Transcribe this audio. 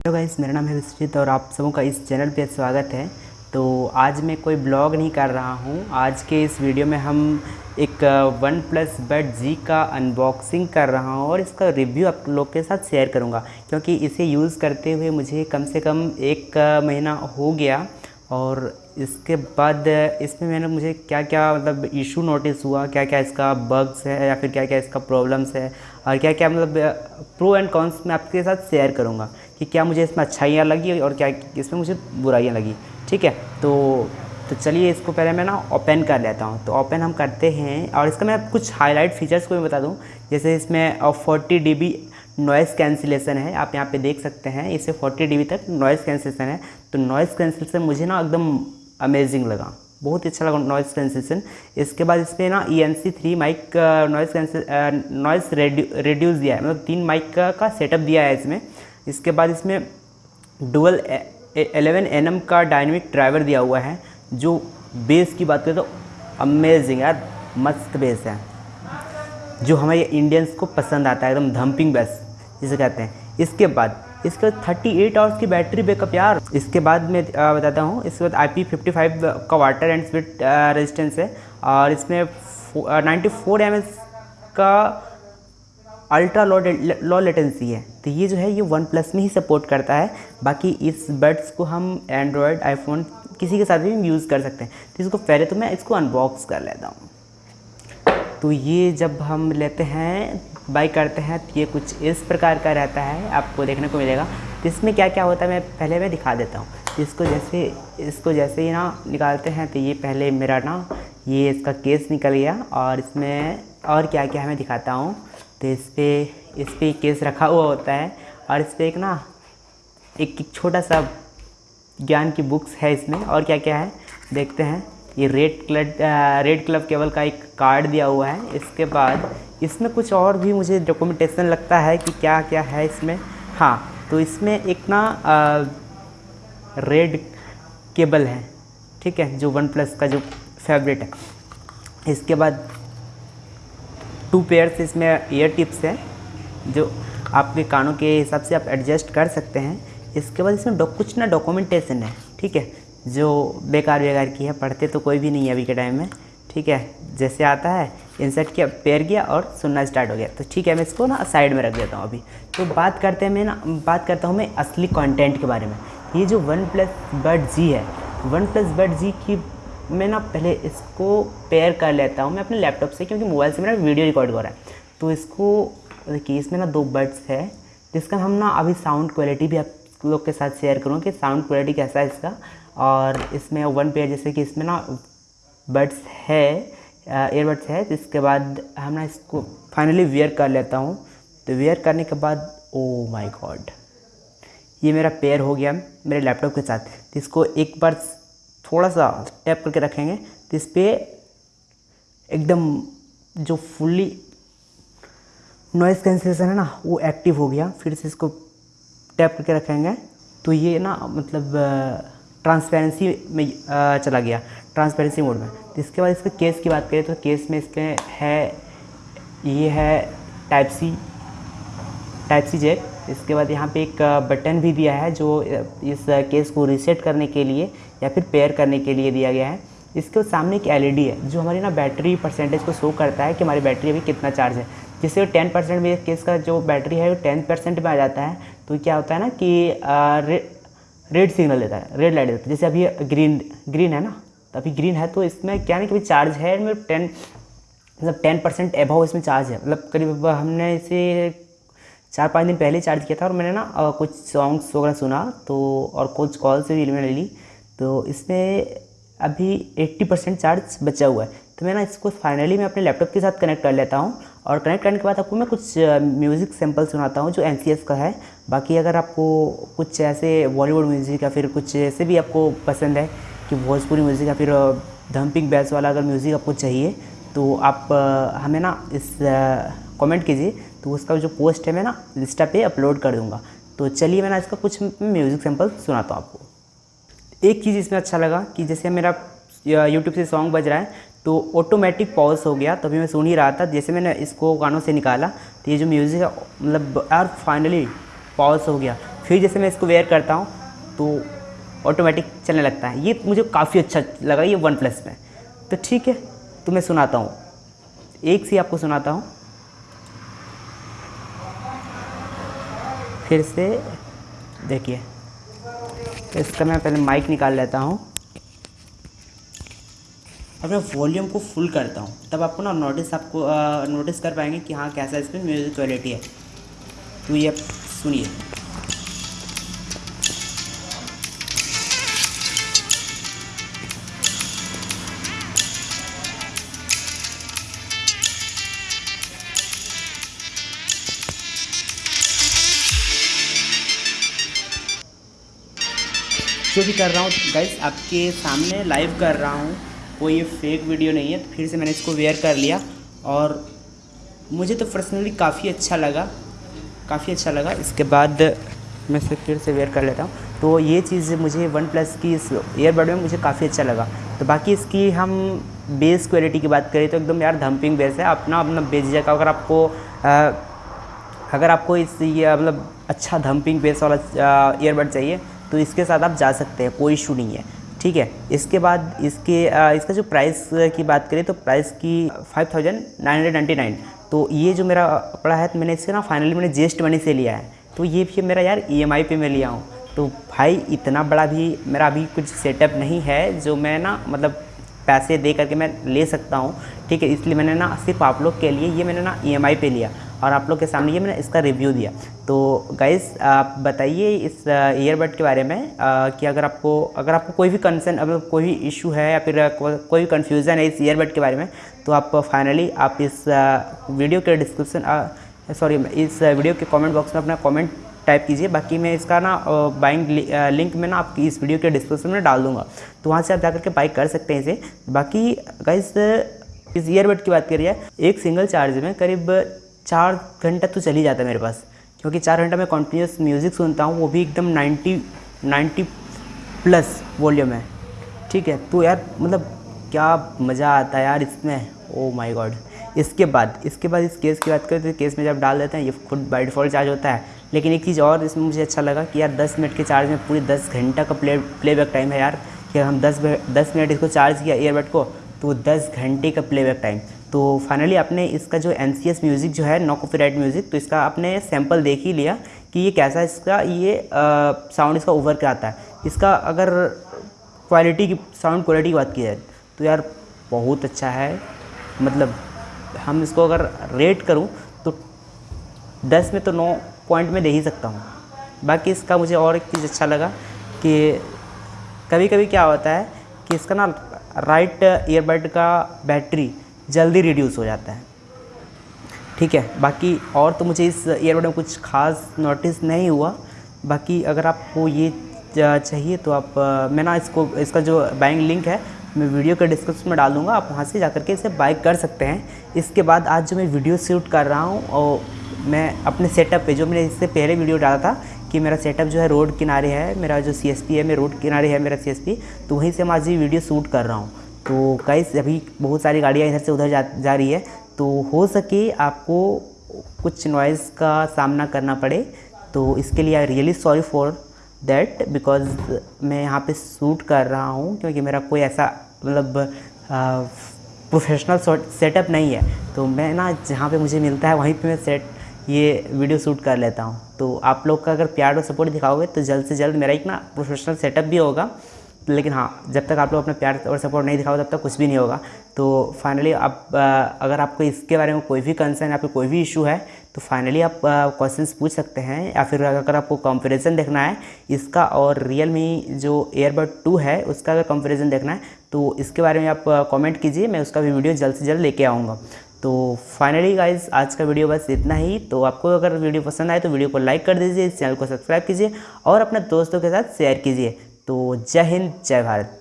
Hello guys, मेरा नाम है विश्वजीत और आप सबों का इस चैनल पे स्वागत है। तो आज मैं कोई ब्लॉग नहीं कर रहा हूँ। आज के इस वीडियो में हम एक वन प्लस बट जी का अनबॉक्सिंग कर रहा हूँ और इसका रिव्यू आप लोग के साथ शेयर करूँगा। क्योंकि इसे यूज़ करते हुए मुझे कम से कम एक महीना हो गया। और इसके बाद इसमें मैंने मुझे क्या क्या मतलब इशू नोटिस हुआ? क्या क्या इसका बग्स है या फिर क्या क्या इसका प्रॉब्लम्स है? और क्या क्या मतलब प्रो एंड कॉन्स मैं आपके साथ शेयर करूँगा कि क्या मुझे इसमें अच्छाइयाँ लगी और क्या इसमें मुझे बुराइयाँ लगी। ठीक है? तो तो चलिए इसको पहले मैं ना ओपन कर लेता हूँ। तो ओपन हम करते हैं और इसका मैं कुछ हाईलाइट फीचर्स को भी बता दूँ। जैसे इसमें forty D B noise cancellation है। आप यहाँ पे देख सकते हैं इसे 40 डी तक नॉइज़ कैंसिलेशन है। तो नॉइज़ कैंसिलेशन मुझे ना एकदम अमेजिंग लगा। बहुत ही अच्छा लगा नॉइज़ कैंसिलेशन इसके बाद इस पर ना E N C three mic noise cancel noise reduce दिया है। मतलब तीन माइक का, का सेटअप दिया है इसमें। इसके बाद इसमें डुअल एलेवन एन का डायनेमिक ड्राइवर दिया हुआ है जो बेस की बात करें तो अमेजिंग यार मस्त बेस है। जो हमारे इंडियंस को पसंद आता है एकदम धम्पिंग बेस जिसे कहते हैं। इसके बाद इसके बाद थर्टी एट आवर्स की बैटरी बैकअप यार। इसके बाद मैं बताता हूँ, इसके बाद आई पी फिफ्टी फाइव का वाटर एंड स्पीड रेजिस्टेंस है। और इसमें नाइन्टी फोर एमएस का अल्ट्रा लो लो लेटेंसी है। तो ये जो है, ये वन प्लस में ही सपोर्ट करता है। बाकी इस बड्स को हम एंड्रॉयड आईफोन किसी के साथ भी यूज़ कर सकते हैं। तो इसको पहले तो मैं इसको अनबॉक्स कर लेता हूँ। तो ये जब हम लेते हैं बाई करते हैं तो ये कुछ इस प्रकार का रहता है, आपको देखने को मिलेगा। तो इसमें क्या क्या होता है, मैं पहले मैं दिखा देता हूँ। इसको जैसे इसको जैसे ही ना निकालते हैं तो ये पहले मेरा ना, ये इसका केस निकल गया, और इसमें और क्या क्या है मैं दिखाता हूँ। तो इस पर इस पर केस रखा हुआ होता है, और इस पर एक ना, एक छोटा सा ज्ञान की बुक्स है इसमें, और क्या क्या है, देखते हैं। ये red club red club cable का एक कार्ड दिया हुआ है, इसके बाद इसमें कुछ और भी मुझे डॉक्यूमेंटेशन लगता है कि क्या क्या है इसमें। हाँ तो इसमें एक ना आ, रेड केबल है ठीक है जो वन प्लस का जो फेवरेट है। इसके बाद टू पेयर्स इसमें ईयर टिप्स है जो आपके कानों के हिसाब से आप एडजस्ट कर सकते हैं। इसके बाद इसमें कुछ ना डॉक्यूमेंटेशन है ठीक है जो बेकार बेकार की है पढ़ते तो कोई भी नहीं है अभी के टाइम में ठीक है। जैसे आता है इंसर्ट किया पेयर किया और सुनना स्टार्ट हो गया। तो ठीक है, मैं इसको ना साइड में रख देता हूँ अभी। तो बात करते हैं, मैं ना, बात करता हूँ मैं असली कंटेंट के बारे में। ये जो वन प्लस बड जी है, वन प्लस बड जी की मैं ना पहले इसको पेयर कर लेता हूँ मैं अपने लैपटॉप से, क्योंकि मोबाइल से मेरा वीडियो रिकॉर्ड हो रहा है। तो इसको, देखिए, इसमें ना दो बर्ड्स है, जिसका हम ना अभी साउंड क्वालिटी भी आप लोग के साथ शेयर करूँ कि साउंड क्वालिटी कैसा है इसका। और इसमें वन पेयर जैसे कि इसमें ना बड्स है एयरबड्स है, जिसके बाद हम ना इसको फाइनली वेयर कर लेता हूँ। तो वेयर करने के बाद ओ माय गॉड ये मेरा पेयर हो गया मेरे लैपटॉप के साथ। इसको एक बार थोड़ा सा टैप करके रखेंगे तो इस पर एकदम जो फुल्ली नॉइज़ कैंसिलेशन है ना, वो एक्टिव हो गया। फिर से इसको टैप करके रखेंगे। तो ये ना मतलब ट्रांसपेरेंसी में चला गया ट्रांसपेरेंसी मोड में। तो इसके बाद इसके केस की बात करें तो केस में इसके है, ये है type C type C jack इसके बाद यहाँ पे एक बटन भी दिया है जो इस केस को रीसेट करने के लिए या फिर पेयर करने के लिए दिया गया है। इसके सामने एक एलईडी है, जो हमारी ना बैटरी परसेंटेज को शो करता है कि हमारी बैटरी अभी कितना चार्ज है। जिससे टेन परसेंट में केस का जो बैटरी है वो टेन परसेंट में आ जाता है। तो क्या होता है ना कि रेड सिग्नल देता है, रेड लाइट देता है। जैसे अभी ग्रीन ग्रीन है ना? तो अभी ग्रीन है तो इसमें क्या नहीं कि चार्ज है मतलब टेन मतलब टेन परसेंट एभाव इसमें चार्ज है। मतलब करीब हमने इसे चार पाँच दिन पहले चार्ज किया था और मैंने ना कुछ सॉन्ग्स वगैरह सुना तो और कुछ कॉल से भी मैंने ली तो इसमें अभी 80 परसेंट चार्ज बचा हुआ है। तो मैं ना इसको फाइनली मैं अपने लैपटॉप के साथ कनेक्ट कर लेता हूँ। और कनेक्ट करने के बाद आपको मैं कुछ म्यूज़िक सैंपल सुनाता हूँ जो एनसीएस का है। बाकी अगर आपको कुछ ऐसे बॉलीवुड म्यूज़िक या फिर कुछ ऐसे भी आपको पसंद है कि भोजपुरी म्यूज़िक या फिर धम्पिंग बैस वाला अगर म्यूज़िक आपको चाहिए तो आप हमें ना इस कमेंट कीजिए तो उसका जो पोस्ट है मैं ना इंस्टा पे अपलोड कर दूँगा। तो चलिए मैं ना इसका कुछ म्यूज़िक सैंपल सुनाता हूँ आपको। एक चीज़ इसमें अच्छा लगा कि जैसे मेरा यूट्यूब से सॉन्ग बज रहा है तो ऑटोमेटिक पॉज हो गया, तभी मैं सुन ही रहा था। जैसे मैंने इसको गानों से निकाला तो ये जो म्यूज़िक है मतलब यार फाइनली पॉज हो गया। फिर जैसे मैं इसको वेयर करता हूँ तो ऑटोमेटिक चलने लगता है। ये मुझे काफ़ी अच्छा लगा, ये वन प्लस में। तो ठीक है तो मैं सुनाता हूँ। एक से आपको सुनाता हूँ। फिर से देखिए, इसका मैं पहले माइक निकाल लेता हूँ। और मैं वॉल्यूम को फुल करता हूँ। तब आपको ना नोटिस आपको नोटिस कर पाएँगे कि हाँ कैसा इसमें म्यूज़िक क्वालिटी है। तो ये सुनिए। जो भी कर रहा हूँ गाइस आपके सामने लाइव कर रहा हूँ। कोई ये फेक वीडियो नहीं है तो फिर से मैंने इसको वेयर कर लिया। और मुझे तो पर्सनली काफ़ी अच्छा लगा काफ़ी अच्छा लगा। इसके बाद मैं इसे फिर से वेयर कर लेता हूँ। तो ये चीज़ मुझे वन प्लस की इस ईयरबड में मुझे काफ़ी अच्छा लगा। तो बाकी इसकी हम बेस क्वालिटी की बात करें तो एकदम यार धम्पिंग बेस है। अपना अपना बेझिझक अगर आपको आ, अगर आपको इस ये मतलब अच्छा धम्पिंग बेस वाला ईयरबड चाहिए तो इसके साथ आप जा सकते हैं कोई इशू नहीं है। ठीक है, इसके बाद इसके इसका जो प्राइस की बात करें तो प्राइस की five thousand nine hundred ninety nine तो ये जो मेरा पड़ा है तो मैंने इससे ना फाइनली मैंने जेस्ट मनी से लिया है। तो ये भी मेरा यार ई एम आई पे मैं लिया हूँ। तो भाई इतना बड़ा भी मेरा अभी कुछ सेटअप नहीं है, जो मैं ना मतलब पैसे दे करके मैं ले सकता हूँ। ठीक है, इसलिए मैंने ना सिर्फ़ आप लोग के लिए ये मैंने ना ई e पे लिया। और आप लोग के सामने ये मैंने इसका रिव्यू दिया। तो गाइस आप बताइए इस ईयरबड के बारे में आ, कि अगर आपको अगर आपको कोई भी कंसर्न अगर कोई भी इशू है या फिर कोई भी कन्फ्यूज़न है इस ईयरबड के बारे में तो आप फाइनली आप इस वीडियो के डिस्क्रिप्सन सॉरी इस वीडियो के कमेंट बॉक्स में अपना कमेंट टाइप कीजिए। बाकी मैं इसका ना बाइंग लिंक में ना आपकी इस वीडियो के डिस्क्रिप्शन में डाल दूँगा। तो वहाँ से आप जाकर के बाइक कर सकते हैं इसे। बाकी गाइस इस ईयरबड की बात करिए एक सिंगल चार्ज में करीब चार घंटा तो चल ही जाता है मेरे पास, क्योंकि चार घंटा मैं कॉन्टीन्यूस म्यूज़िक सुनता हूँ, वो भी एकदम नाइन्टी नाइन्टी प्लस वॉल्यूम है। ठीक है तो यार मतलब क्या मज़ा आता है यार इसमें। ओ माय गॉड इसके बाद इसके बाद इस केस की बात करें तो केस में जब डाल देते हैं, ये खुद बाई डिफ़ॉल्ट चार्ज होता है। लेकिन एक चीज़ और इसमें मुझे अच्छा लगा कि यार 10 मिनट के चार्ज में पूरी 10 घंटा का प्ले प्लेबैक टाइम है यार। कि हम 10 10 मिनट इसको चार्ज किया ईयरबड को तो 10 घंटे का प्लेबैक टाइम तो फाइनली आपने इसका जो एनसीएस म्यूज़िक जो है नो कॉपीराइट म्यूज़िक तो इसका आपने सैंपल देख ही लिया कि ये कैसा इसका ये साउंड इसका ओवर क्या आता है। इसका अगर क्वालिटी की साउंड क्वालिटी की बात की जाए तो यार बहुत अच्छा है। मतलब हम इसको अगर रेट करूँ तो दस में तो नौ पॉइंट में दे ही सकता हूँ। बाकी इसका मुझे और एक चीज़ अच्छा लगा कि कभी कभी क्या होता है कि इसका ना राइट ईयरबड का बैटरी जल्दी रिड्यूस हो जाता है। ठीक है, बाकी और तो मुझे इस ईयरबड में कुछ खास नोटिस नहीं हुआ। बाकी अगर आपको ये चाहिए तो आप, मैं ना इसको, इसका जो बाइंग लिंक है, मैं वीडियो के डिस्क्रिप्शन में डाल दूँगा। आप वहाँ से जा कर के इसे बाई कर सकते हैं। इसके बाद आज जो मैं वीडियो शूट कर रहा हूँ और मैं अपने सेटअप पे, जो मैंने इससे पहले वीडियो डाला था कि मेरा सेटअप जो है रोड किनारे है, मेरा जो सी है, मैं रोड किनारे है मेरा सी तो वहीं से मैं आज ये वीडियो शूट कर रहा हूँ। तो गाइस अभी बहुत सारी गाड़ियाँ इधर से उधर जा जा रही है। तो हो सके आपको कुछ नॉइज़ का सामना करना पड़े। तो इसके लिए I really sorry for that because मैं यहाँ पे शूट कर रहा हूँ क्योंकि मेरा कोई ऐसा मतलब प्रोफेशनल सेटअप नहीं है। तो मैं ना जहाँ पे मुझे मिलता है वहीं पे मैं सेट ये वीडियो शूट कर लेता हूँ। तो आप लोग का अगर प्यार और सपोर्ट दिखाओगे तो जल्द से जल्द मेरा एक ना प्रोफेशनल सेटअप भी होगा। लेकिन हाँ जब तक आप लोग अपना प्यार और सपोर्ट नहीं दिखाओ तब तक कुछ भी नहीं होगा। तो फाइनली आप अगर आपको इसके बारे में कोई भी कंसर्न या फिर कोई भी इशू है तो फाइनली आप क्वेश्चन पूछ सकते हैं, या फिर अगर आपको कंपेरिजन देखना है, इसका और रियल मी जो एयरबड टू है, उसका अगर कंपैरिजन देखना है तो इसके बारे में आप कमेंट कीजिए, मैं उसका भी वीडियो जल्द से जल्द लेके आऊँगा। तो फाइनली गाइज़ आज का वीडियो बस इतना ही। तो आपको अगर वीडियो पसंद आए तो वीडियो को लाइक कर दीजिए, इस चैनल को सब्सक्राइब कीजिए, और अपने दोस्तों के साथ शेयर कीजिए। तो जय हिंद जय भारत।